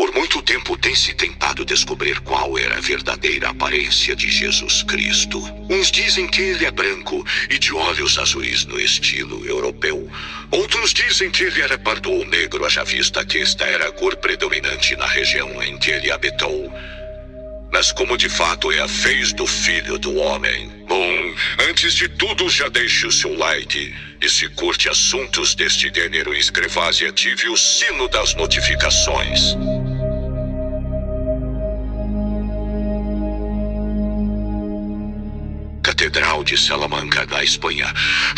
Por muito tempo tem se tentado descobrir qual era a verdadeira aparência de Jesus Cristo. Uns dizem que ele é branco e de olhos azuis no estilo europeu. Outros dizem que ele era pardo ou negro, haja vista que esta era a cor predominante na região em que ele habitou. Mas como de fato é a fez do Filho do Homem? Bom, antes de tudo já deixe o seu like. E se curte assuntos deste gênero, inscreva-se e ative o sino das notificações. Catedral de Salamanca, na Espanha,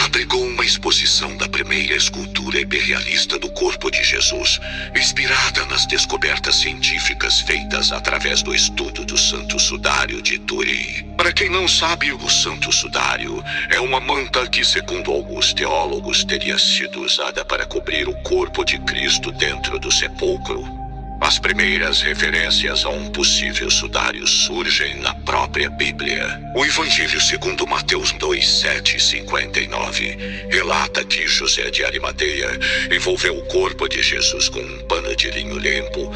abrigou uma exposição da primeira escultura imperialista do corpo de Jesus, inspirada nas descobertas científicas feitas através do estudo do Santo Sudário de Turim. Para quem não sabe, o Santo Sudário é uma manta que, segundo alguns teólogos, teria sido usada para cobrir o corpo de Cristo dentro do sepulcro. As primeiras referências a um possível sudário surgem na própria Bíblia. O Evangelho segundo Mateus 2, 7 e 59 relata que José de Arimateia envolveu o corpo de Jesus com um pano de linho limpo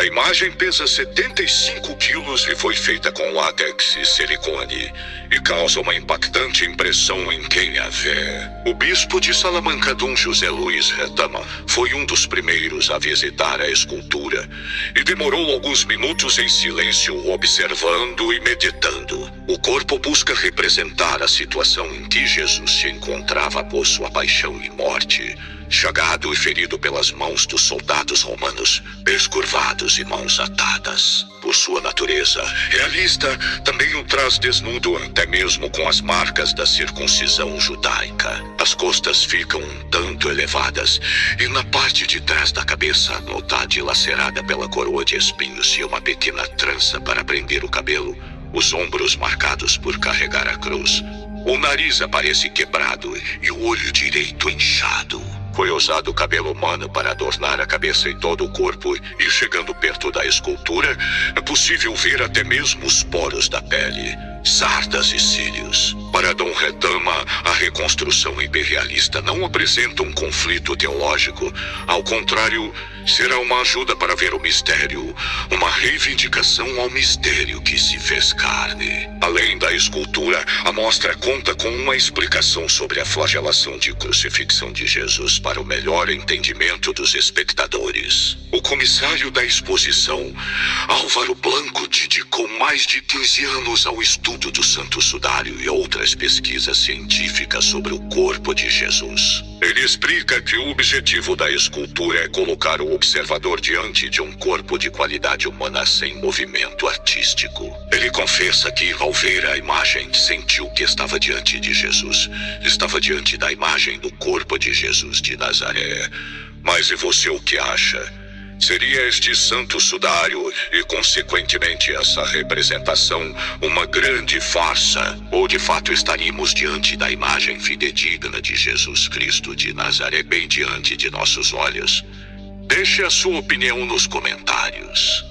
A imagem pesa 75 quilos e foi feita com látex e silicone e causa uma impactante impressão em quem a vê. O bispo de Salamanca, Dom José Luiz Retama, foi um dos primeiros a visitar a escultura e demorou alguns minutos em silêncio observando e meditando. O corpo busca representar a situação em que Jesus se encontrava após sua paixão e morte chagado e ferido pelas mãos dos soldados romanos, pés curvados e mãos atadas. Por sua natureza realista, também o traz desnudo, até mesmo com as marcas da circuncisão judaica. As costas ficam um tanto elevadas, e na parte de trás da cabeça, a metade lacerada pela coroa de espinhos e uma pequena trança para prender o cabelo, os ombros marcados por carregar a cruz. O nariz aparece quebrado e o olho direito inchado. Foi usado o cabelo humano para adornar a cabeça e todo o corpo, e chegando perto da escultura, é possível ver até mesmo os poros da pele, sardas e cílios. Para Dom Redama, a reconstrução imperialista não apresenta um conflito teológico. Ao contrário, será uma ajuda para ver o mistério, uma reivindicação ao mistério que se fez carne. Além da escultura, a mostra conta com uma explicação sobre a flagelação de crucifixão de Jesus para o melhor entendimento dos espectadores. O comissário da exposição, Álvaro Blanco, dedicou mais de 15 anos ao estudo do Santo Sudário e outras pesquisas científicas sobre o corpo de Jesus. Ele explica que o objetivo da escultura é colocar o observador diante de um corpo de qualidade humana sem movimento artístico. Ele confessa que, ao ver a imagem, sentiu que estava diante de Jesus. Estava diante da imagem do corpo de Jesus de Nazaré. Mas e você o que acha? Seria este santo sudário e, consequentemente, essa representação uma grande farsa? Ou de fato estaríamos diante da imagem fidedigna de Jesus Cristo de Nazaré bem diante de nossos olhos? Deixe a sua opinião nos comentários.